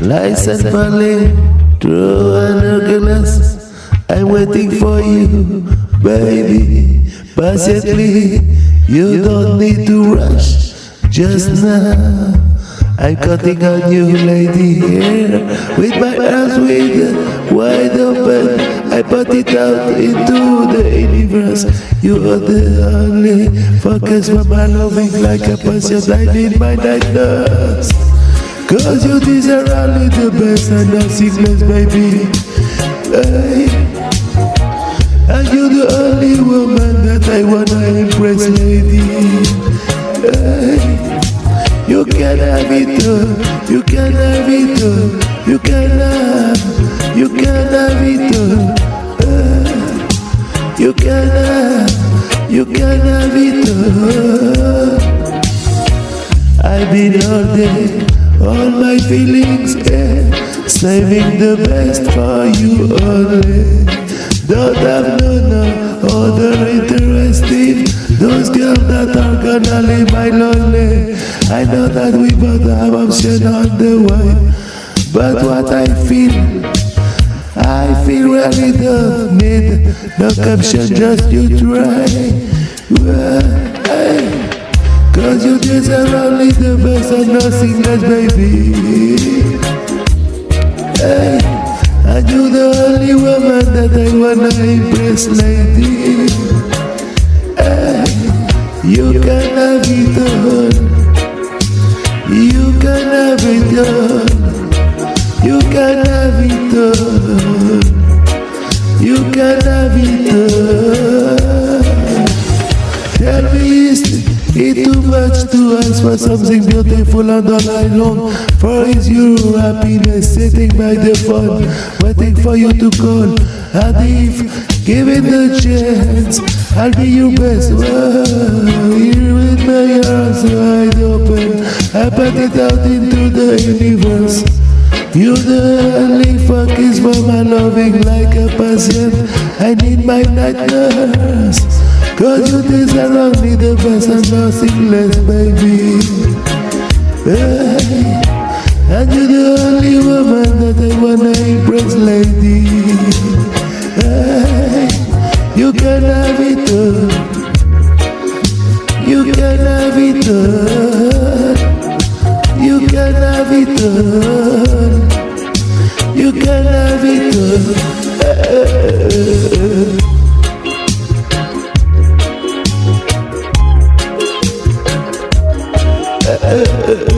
License Valley, true and organized. I'm waiting for you, baby. Patiently, you don't need to rush. Just now, I'm cutting on you, lady, here with my arms wide open. I put it out into the universe. You are the only focus for my loving like a passion. I need my night nurse. Cause you deserve only the best and nothing less, baby. Hey. And you're the only woman that I wanna impress, lady. Hey. You can have it all, you can have it all, you can have, you can have it all. You have, you have it all. I've been all day all my feelings, yeah, saving the best for you only. Don't have no, no other interesting. Those girls that are gonna leave my lonely. I know that we both have option on the way, but what I feel, I feel really don't need no caption, just you try. Cause you deserve only the best and nothing less, baby. Hey, and you're the only woman that I wanna impress, lady. Hey, you can have it all. You can have it all. You can have it have it all Tell me, is it too much to ask for something beautiful and all I long for is your happiness sitting by the phone, waiting for you to call. And if given the chance, I'll be your best. Whoa, here with my arms wide open, I put it out into the universe. You're the only loving like a patient. I need my night nurse. Cause you deserve only the best and nothing less, baby. Hey, and you're the only woman that I wanna impress, lady. Hey, you can have it all. You can have it all. You can have it all. Uh, uh.